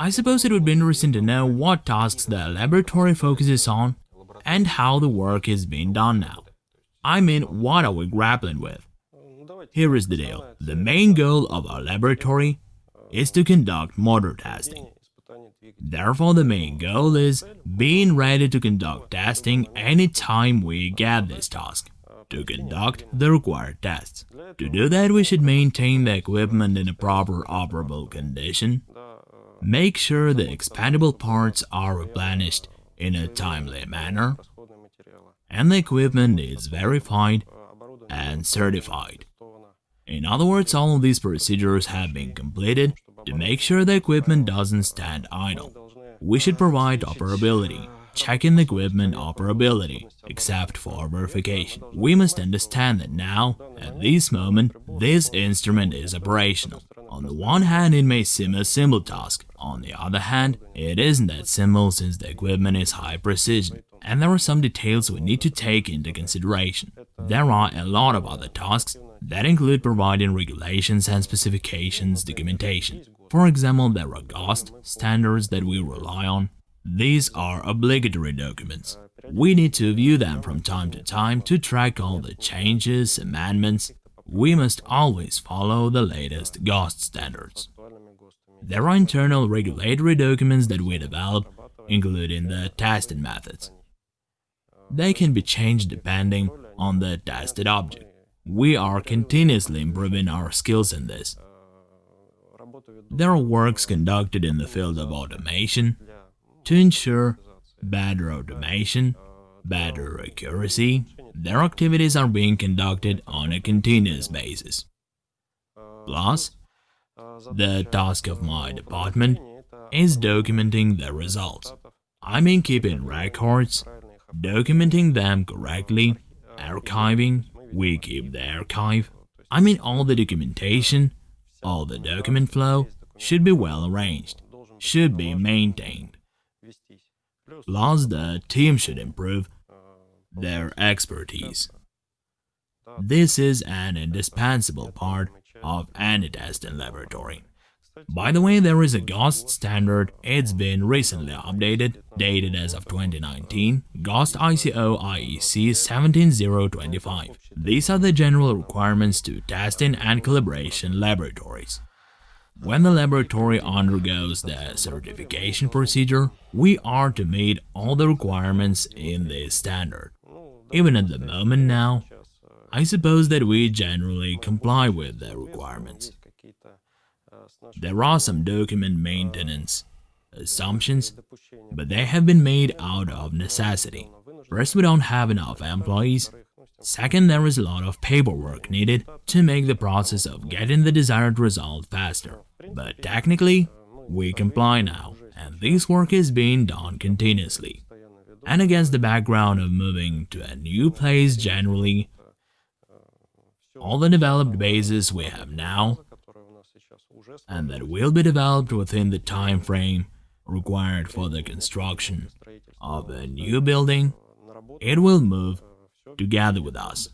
I suppose it would be interesting to know what tasks the laboratory focuses on and how the work is being done now. I mean, what are we grappling with? Here is the deal. The main goal of our laboratory is to conduct motor testing. Therefore, the main goal is being ready to conduct testing anytime we get this task, to conduct the required tests. To do that, we should maintain the equipment in a proper operable condition, make sure the expendable parts are replenished in a timely manner, and the equipment is verified and certified. In other words, all of these procedures have been completed to make sure the equipment doesn't stand idle. We should provide operability, checking the equipment operability, except for verification. We must understand that now, at this moment, this instrument is operational. On the one hand, it may seem a simple task, on the other hand, it isn't that simple since the equipment is high precision and there are some details we need to take into consideration. There are a lot of other tasks that include providing regulations and specifications documentation. For example, there are GOST standards that we rely on. These are obligatory documents. We need to view them from time to time to track all the changes, amendments. We must always follow the latest GOST standards. There are internal regulatory documents that we develop, including the testing methods. They can be changed depending on the tested object. We are continuously improving our skills in this. There are works conducted in the field of automation to ensure better automation, better accuracy. Their activities are being conducted on a continuous basis. Plus, the task of my department is documenting the results. I mean keeping records documenting them correctly, archiving, we keep the archive. I mean all the documentation, all the document flow should be well arranged, should be maintained. Plus the team should improve their expertise. This is an indispensable part of any testing laboratory. By the way, there is a GOST standard, it's been recently updated, dated as of 2019, GOST ISO IEC 17025. These are the general requirements to testing and calibration laboratories. When the laboratory undergoes the certification procedure, we are to meet all the requirements in this standard. Even at the moment now, I suppose that we generally comply with the requirements. There are some document maintenance assumptions, but they have been made out of necessity. First, we don't have enough employees. Second, there is a lot of paperwork needed to make the process of getting the desired result faster. But technically, we comply now, and this work is being done continuously. And against the background of moving to a new place generally, all the developed bases we have now and that will be developed within the time frame required for the construction of a new building, it will move together with us.